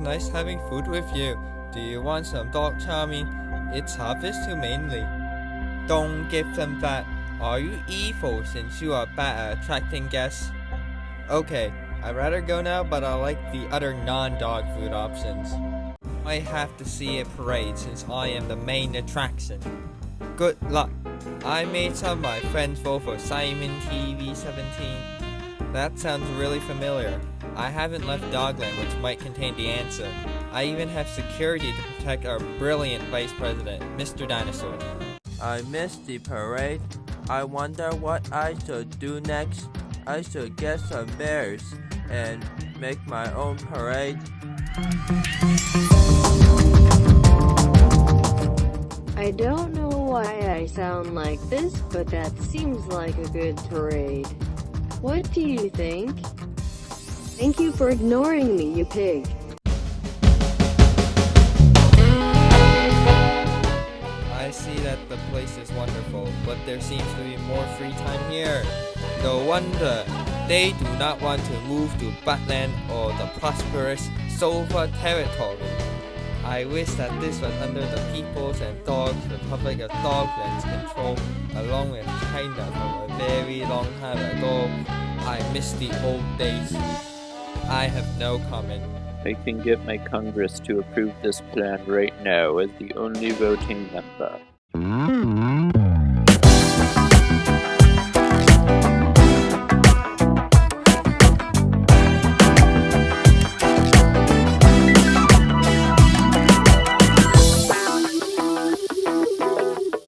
nice having food with you. Do you want some dog chow mein? It's harvest humanely. Don't give them that. Are you evil since you are bad at attracting guests? Okay, I'd rather go now, but I like the other non-dog food options. I have to see a parade since I am the main attraction. Good luck. I made some of my friends vote for Simon TV17. That sounds really familiar. I haven't left Dogland which might contain the answer. I even have security to protect our brilliant Vice President, Mr. Dinosaur. I missed the parade. I wonder what I should do next. I should get some bears and make my own parade. I don't know why I sound like this, but that seems like a good parade. What do you think? Thank you for ignoring me, you pig. I see that the place is wonderful, but there seems to be more free time here. No wonder they do not want to move to Buttland or the prosperous Sova territory. I wish that this was under the People's and Dogs Republic of Dogland's control, along with China from a very long time ago. I miss the old days. I have no comment. I can get my Congress to approve this plan right now as the only voting member.